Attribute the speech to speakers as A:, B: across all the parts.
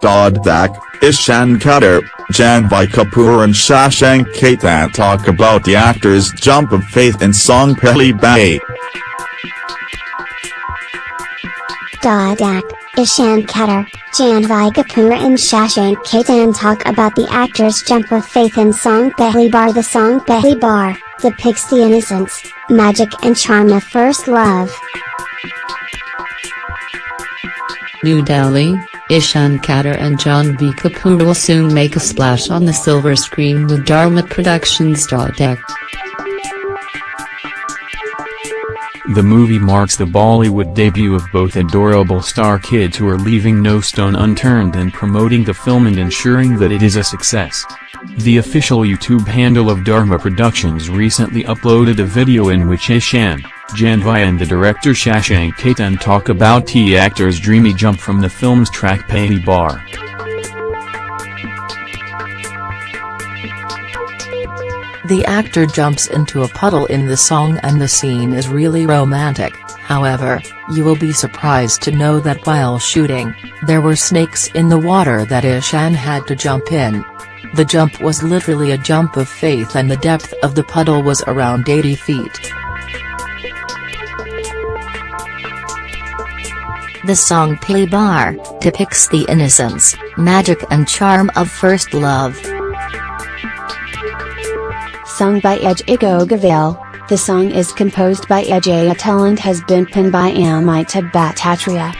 A: Dhadak, Ishan Khatter, Janhvi Kapoor and Shashank Khaitan talk about the actor's jump of faith in song Pehli Baar.
B: Dhadak, Ishan Khatter, Janhvi Kapoor and Shashank Khaitan talk about the actor's jump of faith in song Pehli Baar. The song Pehli Baar depicts the innocence, magic and charm of first love.
C: New Delhi, Ishan Khatter and Janhvi Kapoor will soon make a splash on the silver screen with Dharma Productions. Deck.
D: The movie marks the Bollywood debut of both adorable star kids who are leaving no stone unturned in promoting the film and ensuring that it is a success. The official YouTube handle of Dharma Productions recently uploaded a video in which Ishan, Janhvi and the director Shashank Khaitan talk about the actor's dreamy jump from the film's track Pehli Baar.
C: The actor jumps into a puddle in the song and the scene is really romantic, however, you will be surprised to know that while shooting, there were snakes in the water that Ishan had to jump in. The jump was literally a jump of faith and the depth of the puddle was around 80 feet.
E: The song Pehli Baar depicts the innocence, magic and charm of first love.
B: Sung by Ajay Govind, the song is composed by Ajay Atul and has been penned by Amitabh Bhattacharya.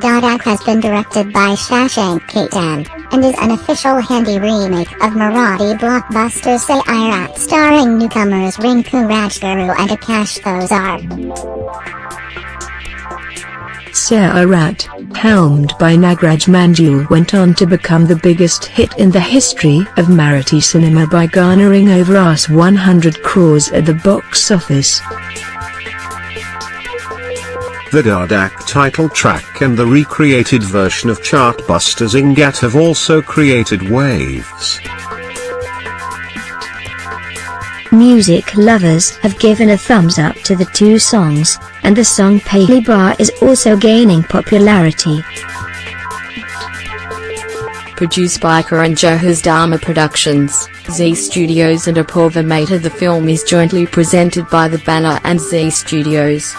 F: Dhadak has been directed by Shashank Khaitan, and is an official Hindi remake of Marathi blockbuster Sairat starring newcomers Rinku Rajguru and Akash Thosar.
G: Sairat, helmed by Nagraj Manjule went on to become the biggest hit in the history of Marathi cinema by garnering over Rs 100 crores at the box office.
H: The Dhadak title track and the recreated version of Chartbusters Zingaat have also created waves
G: music lovers have given a thumbs up to the two songs, and the song Pehli Baar is also gaining popularity.
C: Produced by Karan Johar's Dharma Productions, Zee Studios and Apoorva Mehta the film is jointly presented by The Banner and Zee Studios.